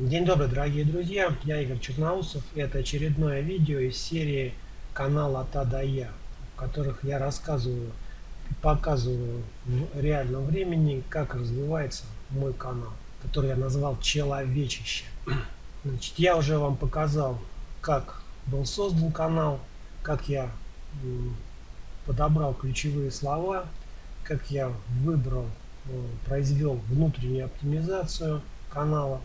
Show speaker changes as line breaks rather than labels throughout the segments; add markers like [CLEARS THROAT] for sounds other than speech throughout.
День добрый, дорогие друзья, я Игорь Черноусов, это очередное видео из серии канала «Та да я», в которых я рассказываю показываю в реальном времени, как развивается мой канал, который я назвал «Человечище». Значит, я уже вам показал, как был создан канал, как я подобрал ключевые слова, как я выбрал, э, произвел внутреннюю оптимизацию канала.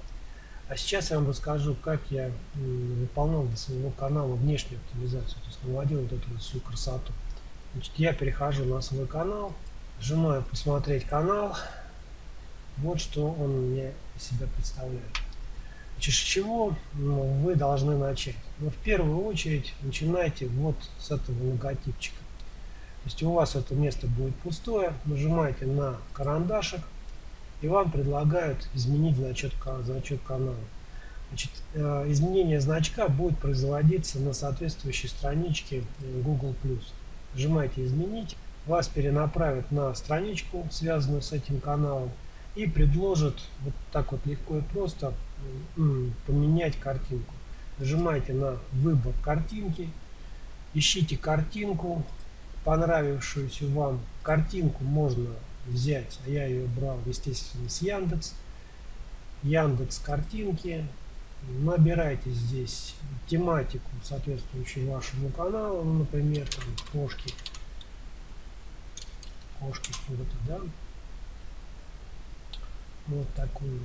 А сейчас я вам расскажу, как я выполнял для своего канала внешнюю оптимизацию, то есть наводил вот эту вот всю красоту. Значит, я перехожу на свой канал, нажимаю посмотреть канал. Вот что он мне из себя представляет. Значит, с чего вы должны начать? Ну, в первую очередь начинайте вот с этого логотипчика. То есть у вас это место будет пустое, нажимаете на карандашик, и вам предлагают изменить значок, значок канала. Значит, э, изменение значка будет производиться на соответствующей страничке э, Google+. Нажимаете «Изменить», вас перенаправят на страничку, связанную с этим каналом, и предложат вот так вот легко и просто поменять картинку. Нажимаете на выбор картинки, ищите картинку, понравившуюся вам картинку можно взять, а я ее брал, естественно, с Яндекс. Яндекс картинки. Набирайте здесь тематику, соответствующую вашему каналу, ну, например, там, кошки. Кошки куда-то, да? Вот такую.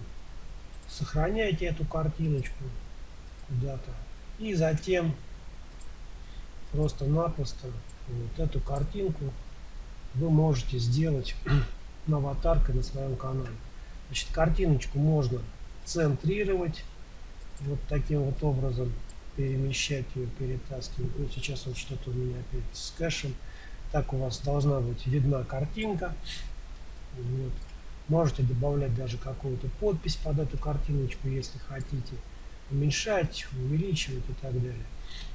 Сохраняйте эту картиночку куда-то. И затем просто-напросто вот эту картинку вы можете сделать [CLEARS THROAT] аватаркой на своем канале. Значит, картиночку можно центрировать вот таким вот образом, перемещать ее, перетаскивать. Ну, сейчас вот что-то у меня опять с кэшем. Так у вас должна быть видна картинка. Вот. Можете добавлять даже какую-то подпись под эту картиночку, если хотите. Уменьшать, увеличивать и так далее.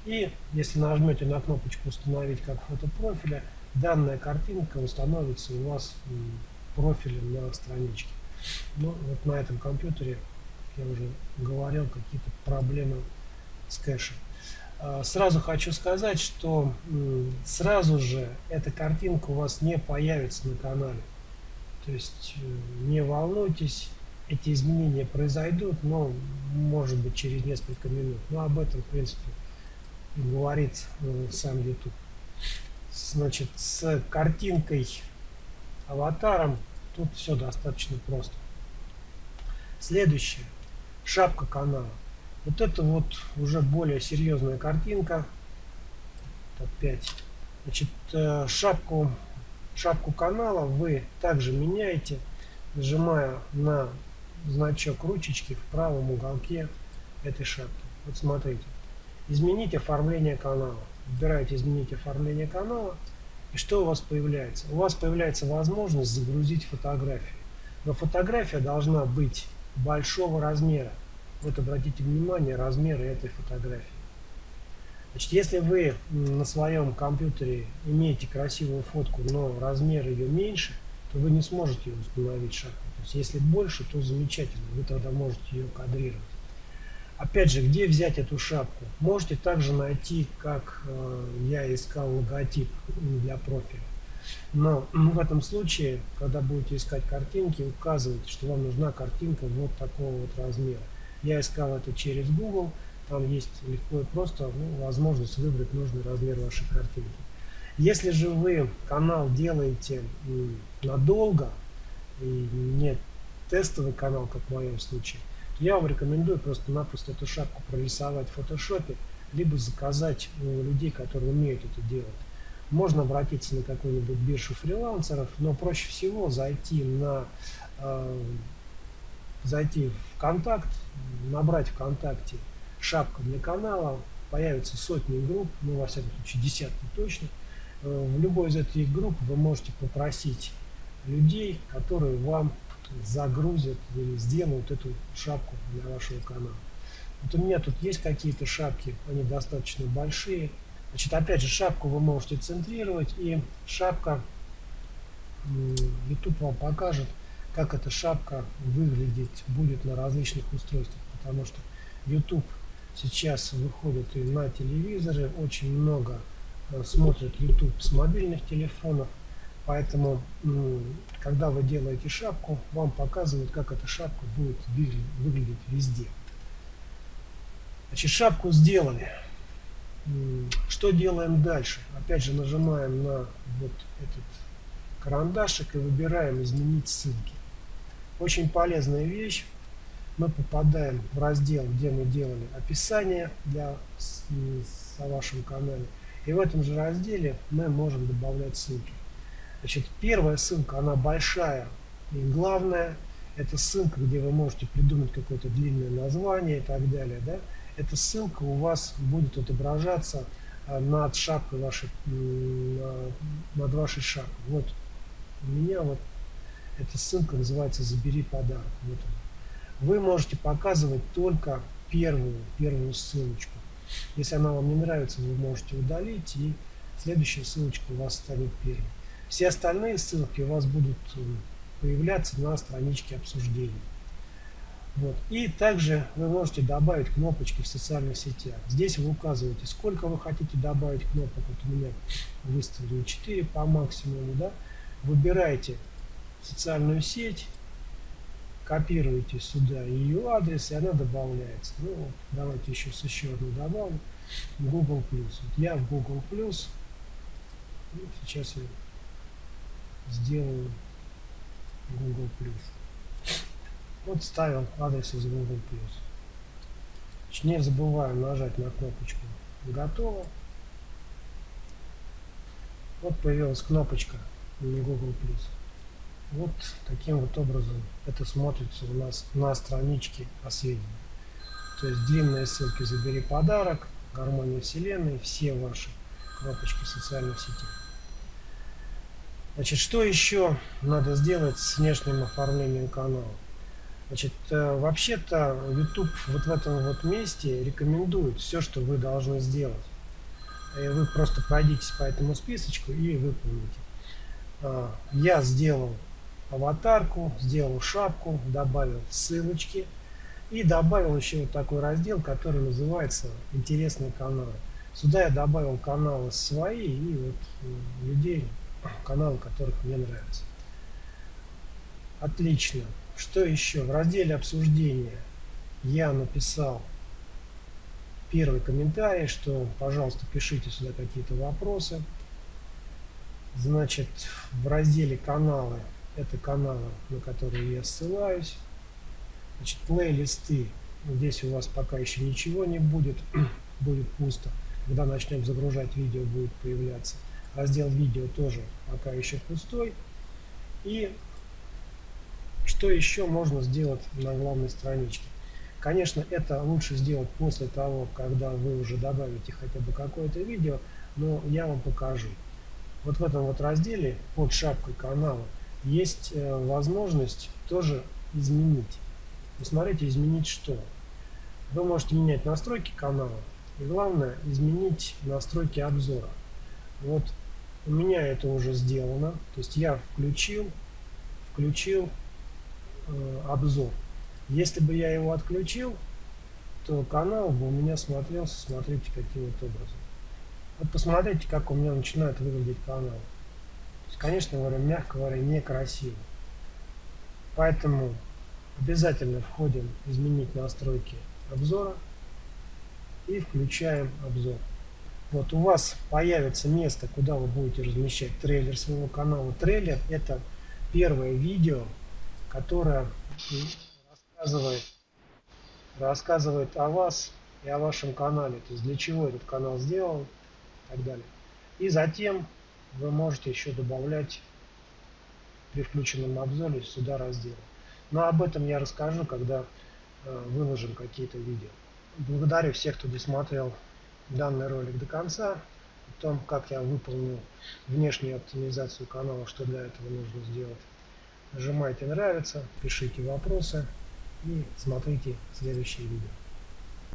И если нажмете на кнопочку «Установить как фото профиля», данная картинка установится у вас профилем на страничке. Ну, вот на этом компьютере, я уже говорил, какие-то проблемы с кэшем. А, сразу хочу сказать, что сразу же эта картинка у вас не появится на канале. То есть э, не волнуйтесь, эти изменения произойдут, но может быть через несколько минут. Но об этом, в принципе, говорит э, сам YouTube значит, с картинкой, аватаром, тут все достаточно просто. Следующее. Шапка канала. Вот это вот уже более серьезная картинка. Опять. Значит, э, шапку, шапку канала вы также меняете, нажимая на значок ручечки в правом уголке этой шапки. Вот смотрите. Изменить оформление канала выбираете изменить оформление канала, и что у вас появляется? У вас появляется возможность загрузить фотографию. Но фотография должна быть большого размера. Вот обратите внимание размеры этой фотографии. Значит, если вы на своем компьютере имеете красивую фотку, но размер ее меньше, то вы не сможете установить шапку. То есть, если больше, то замечательно, вы тогда можете ее кадрировать. Опять же, где взять эту шапку? Можете также найти, как э, я искал логотип для профиля. Но в этом случае, когда будете искать картинки, указывайте, что вам нужна картинка вот такого вот размера. Я искал это через Google, там есть легко и просто ну, возможность выбрать нужный размер вашей картинки. Если же вы канал делаете надолго, и не тестовый канал, как в моем случае, я вам рекомендую просто-напросто эту шапку прорисовать в фотошопе, либо заказать у людей, которые умеют это делать. Можно обратиться на какую-нибудь биржу фрилансеров, но проще всего зайти на э, зайти в контакт, набрать ВКонтакте шапка для канала, появятся сотни групп, ну во всяком случае десятки точно. Э, в любой из этих групп вы можете попросить людей, которые вам загрузят или сделают эту шапку для вашего канала. Вот у меня тут есть какие-то шапки, они достаточно большие. Значит, опять же, шапку вы можете центрировать, и шапка, YouTube вам покажет, как эта шапка выглядеть будет на различных устройствах. потому что YouTube сейчас выходит и на телевизоры, очень много э, смотрят YouTube с мобильных телефонов, поэтому когда вы делаете шапку, вам показывают, как эта шапка будет выглядеть везде. Значит, шапку сделали. Что делаем дальше? Опять же нажимаем на вот этот карандашик и выбираем изменить ссылки. Очень полезная вещь. Мы попадаем в раздел, где мы делали описание для о вашем канале. И в этом же разделе мы можем добавлять ссылки. Значит, первая ссылка, она большая и главная. Это ссылка, где вы можете придумать какое-то длинное название и так далее. Да? Эта ссылка у вас будет отображаться а, над шапкой вашей, над вашей шапкой. Вот у меня вот эта ссылка называется «Забери подарок». Вот он. Вы можете показывать только первую, первую ссылочку. Если она вам не нравится, вы можете удалить, и следующая ссылочка у вас станет первой. Все остальные ссылки у вас будут э, появляться на страничке обсуждения. Вот. И также вы можете добавить кнопочки в социальных сетях. Здесь вы указываете, сколько вы хотите добавить кнопок. Вот у меня выставлено 4 по максимуму. Да? Выбираете социальную сеть, копируете сюда ее адрес, и она добавляется. Ну, вот, давайте еще с еще одну добавлю. Google+. Вот я в Google+. Ну, сейчас я сделаю Google+. Вот ставил адрес из Google+. Не забываем нажать на кнопочку «Готово». Вот появилась кнопочка Google+. Вот таким вот образом это смотрится у нас на страничке о сведениях. То есть длинные ссылки «Забери подарок», «Гармония Вселенной», все ваши кнопочки социальных сетей. Значит, что еще надо сделать с внешним оформлением канала? Значит, э, вообще-то YouTube вот в этом вот месте рекомендует все, что вы должны сделать. И вы просто пройдитесь по этому списочку и выполните. А, я сделал аватарку, сделал шапку, добавил ссылочки и добавил еще вот такой раздел, который называется «Интересные каналы». Сюда я добавил каналы свои и вот э, людей, каналы, которых мне нравятся. Отлично. Что еще? В разделе обсуждения я написал первый комментарий, что, пожалуйста, пишите сюда какие-то вопросы. Значит, в разделе каналы, это каналы, на которые я ссылаюсь. Значит, плейлисты, здесь у вас пока еще ничего не будет, [CLEARS THROAT] будет пусто. Когда начнем загружать видео, будет появляться. Раздел видео тоже пока еще пустой. И что еще можно сделать на главной страничке? Конечно, это лучше сделать после того, когда вы уже добавите хотя бы какое-то видео, но я вам покажу. Вот в этом вот разделе под шапкой канала есть э, возможность тоже изменить. Посмотрите, изменить что? Вы можете менять настройки канала и главное изменить настройки обзора. Вот у меня это уже сделано. То есть я включил, включил Э, обзор. Если бы я его отключил, то канал бы у меня смотрелся, смотрите, каким вот образом. Вот посмотрите, как у меня начинает выглядеть канал. То есть, конечно говоря, мягко говоря, некрасиво. Поэтому обязательно входим изменить настройки обзора и включаем обзор. Вот у вас появится место, куда вы будете размещать трейлер своего канала. Трейлер это первое видео, которая рассказывает, рассказывает о вас и о вашем канале, то есть для чего этот канал сделан и так далее. И затем вы можете еще добавлять при включенном обзоре сюда разделы. Но об этом я расскажу, когда э, выложим какие-то видео. Благодарю всех, кто досмотрел данный ролик до конца, о том, как я выполнил внешнюю оптимизацию канала, что для этого нужно сделать. Нажимайте нравится, пишите вопросы и смотрите следующие видео.